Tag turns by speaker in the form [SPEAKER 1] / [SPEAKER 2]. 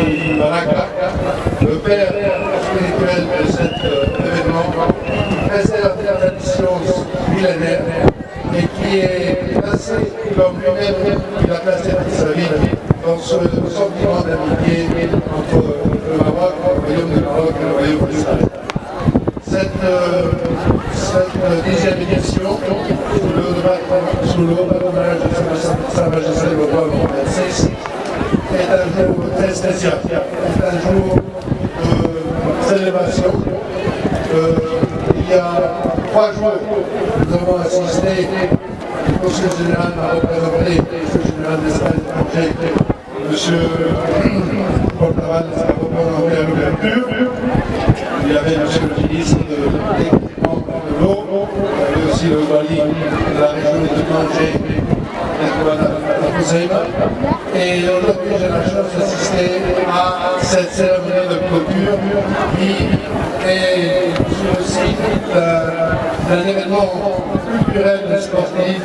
[SPEAKER 1] Le père spirituel de cet euh, événement, préserve la tradition millénaire et qui est placé comme lui-même, il a placé toute sa vie dans ce sentiment d'amitié entre le Maroc, le royaume du Maroc et le royaume d'Israël. Cette, euh, cette dixième édition, sous le, patronage de Sa Majesté le roi Mohamed est un jour de célébration. Euh, il y a trois jours, nous avons assisté, le conseil général m'a représenté, le général M. Portaval à l'ouverture. Il y avait M. le ministre de l'équipement de l'eau, il y avait aussi le Wali de la région de Tanger, et aujourd'hui, j'ai la chance d'assister à cette cérémonie de clôture. Qui est aussi d'un événement culturel et sportif